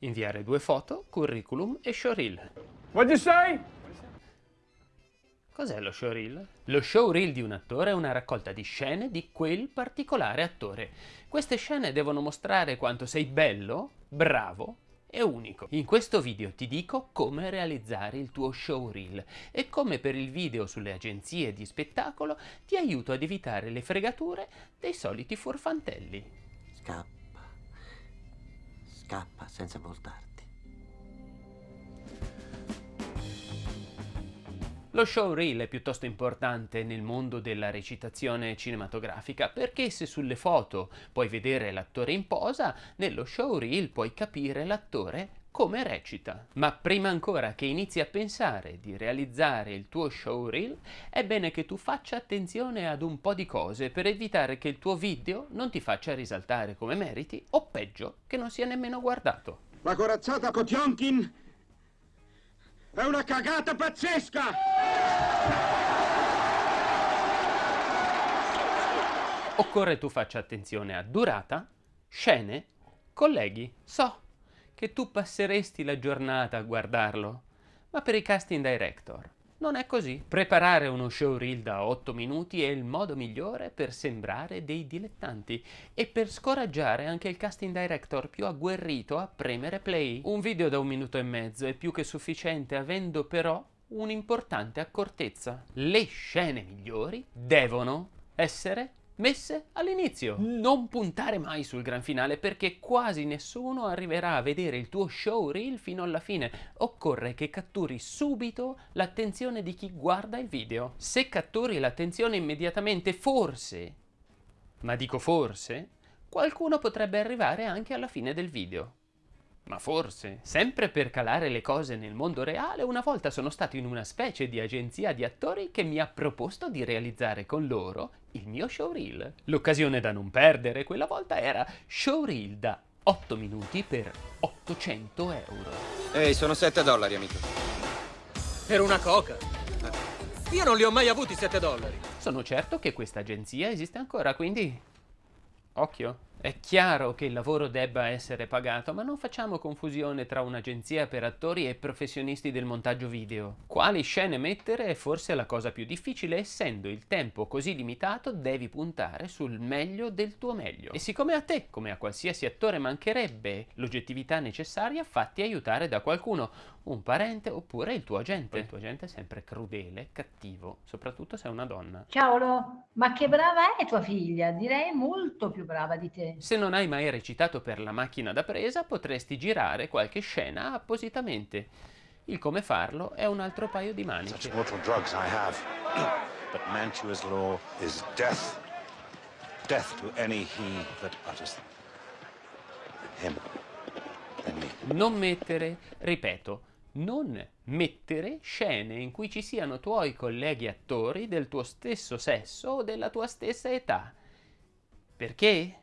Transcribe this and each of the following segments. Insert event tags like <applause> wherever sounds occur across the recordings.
Inviare due foto, curriculum e showreel. What'd you say? Cos'è lo showreel? Lo showreel di un attore è una raccolta di scene di quel particolare attore. Queste scene devono mostrare quanto sei bello, bravo e unico. In questo video ti dico come realizzare il tuo showreel e come per il video sulle agenzie di spettacolo ti aiuto ad evitare le fregature dei soliti furfantelli. Scappa. Scappa senza voltarti. Lo showreel è piuttosto importante nel mondo della recitazione cinematografica perché se sulle foto puoi vedere l'attore in posa, nello showreel puoi capire l'attore come recita. Ma prima ancora che inizi a pensare di realizzare il tuo showreel, è bene che tu faccia attenzione ad un po' di cose per evitare che il tuo video non ti faccia risaltare come meriti o peggio, che non sia nemmeno guardato. La corazzata Kotionkin è una cagata pazzesca! Occorre tu faccia attenzione a durata, scene, colleghi. So che tu passeresti la giornata a guardarlo, ma per i casting director non è così. Preparare uno showreel da 8 minuti è il modo migliore per sembrare dei dilettanti e per scoraggiare anche il casting director più agguerrito a premere play. Un video da un minuto e mezzo è più che sufficiente avendo però un'importante accortezza. Le scene migliori devono essere messe all'inizio. Non puntare mai sul gran finale perché quasi nessuno arriverà a vedere il tuo showreel fino alla fine. Occorre che catturi subito l'attenzione di chi guarda il video. Se catturi l'attenzione immediatamente, forse, ma dico forse, qualcuno potrebbe arrivare anche alla fine del video. Ma forse, sempre per calare le cose nel mondo reale, una volta sono stato in una specie di agenzia di attori che mi ha proposto di realizzare con loro il mio showreel. L'occasione da non perdere quella volta era showreel da 8 minuti per 800 euro. Ehi, sono 7 dollari, amico. Per una coca. Io non li ho mai avuti 7 dollari. Sono certo che questa agenzia esiste ancora, quindi... Occhio. È chiaro che il lavoro debba essere pagato, ma non facciamo confusione tra un'agenzia per attori e professionisti del montaggio video. Quali scene mettere è forse la cosa più difficile, essendo il tempo così limitato devi puntare sul meglio del tuo meglio. E siccome a te, come a qualsiasi attore, mancherebbe l'oggettività necessaria, fatti aiutare da qualcuno, un parente oppure il tuo agente. Il tuo agente è sempre crudele, cattivo, soprattutto se è una donna. Cavolo, ma che brava è tua figlia? Direi molto più brava di te. Se non hai mai recitato per la macchina da presa, potresti girare qualche scena appositamente. Il come farlo è un altro paio di maniche. Such mortal drugs I have. <clears throat> But Mantua's law is death. Death to any he that utters them. Him and me. Non mettere, ripeto, non mettere scene in cui ci siano tuoi colleghi attori del tuo stesso sesso o della tua stessa età. Perché?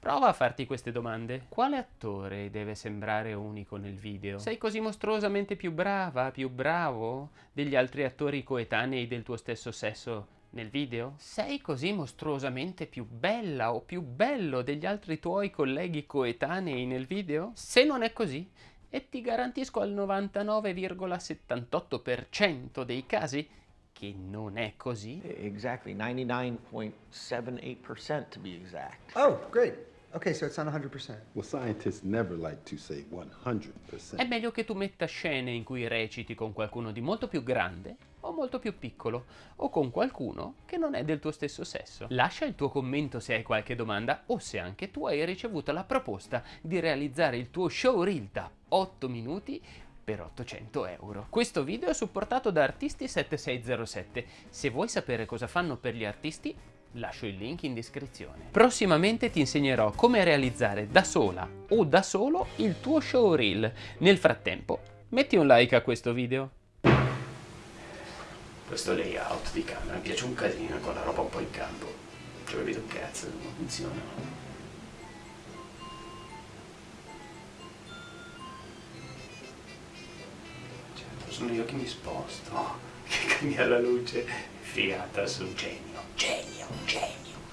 Prova a farti queste domande. Quale attore deve sembrare unico nel video? Sei così mostruosamente più brava, più bravo degli altri attori coetanei del tuo stesso sesso nel video? Sei così mostruosamente più bella o più bello degli altri tuoi colleghi coetanei nel video? Se non è così, e ti garantisco al 99,78% dei casi che non è così. Exactly, 99.78% to be exact. Oh, great. Okay, so it's not 100%. Well, scientists never like to say 100%. È meglio che tu metta scene in cui reciti con qualcuno di molto più grande o molto più piccolo o con qualcuno che non è del tuo stesso sesso. Lascia il tuo commento se hai qualche domanda o se anche tu hai ricevuto la proposta di realizzare il tuo showreel da 8 minuti per 800 euro. Questo video è supportato da Artisti7607. Se vuoi sapere cosa fanno per gli artisti, lascio il link in descrizione. Prossimamente ti insegnerò come realizzare da sola o da solo il tuo showreel. Nel frattempo, metti un like a questo video. Questo layout di camera mi piace un casino con la roba un po' in campo. Ci ho capito un cazzo, non funziona. Sono io che mi sposto, <laughs> che cambia la luce, figata, sono genio, genio, genio.